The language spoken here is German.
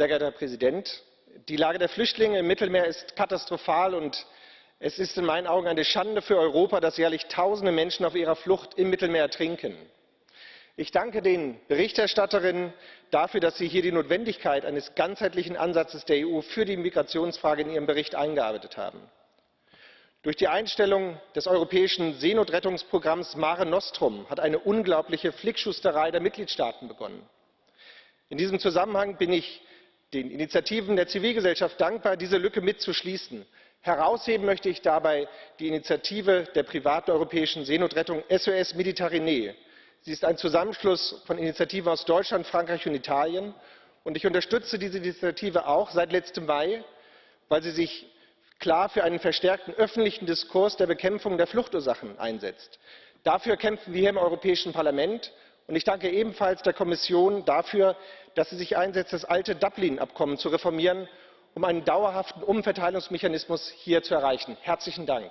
sehr geehrter Herr Präsident! Die Lage der Flüchtlinge im Mittelmeer ist katastrophal, und es ist in meinen Augen eine Schande für Europa, dass jährlich Tausende Menschen auf ihrer Flucht im Mittelmeer ertrinken. Ich danke den Berichterstatterinnen dafür, dass sie hier die Notwendigkeit eines ganzheitlichen Ansatzes der EU für die Migrationsfrage in ihrem Bericht eingearbeitet haben. Durch die Einstellung des europäischen Seenotrettungsprogramms Mare Nostrum hat eine unglaubliche Flickschusterei der Mitgliedstaaten begonnen. In diesem Zusammenhang bin ich den Initiativen der Zivilgesellschaft dankbar, diese Lücke mitzuschließen. Herausheben möchte ich dabei die Initiative der privaten europäischen Seenotrettung SOS Mediterranee. Sie ist ein Zusammenschluss von Initiativen aus Deutschland, Frankreich und Italien. Und ich unterstütze diese Initiative auch seit letztem Mai, weil sie sich klar für einen verstärkten öffentlichen Diskurs der Bekämpfung der Fluchtursachen einsetzt. Dafür kämpfen wir hier im Europäischen Parlament. Und ich danke ebenfalls der Kommission dafür, dass sie sich einsetzt, das alte Dublin-Abkommen zu reformieren, um einen dauerhaften Umverteilungsmechanismus hier zu erreichen. Herzlichen Dank.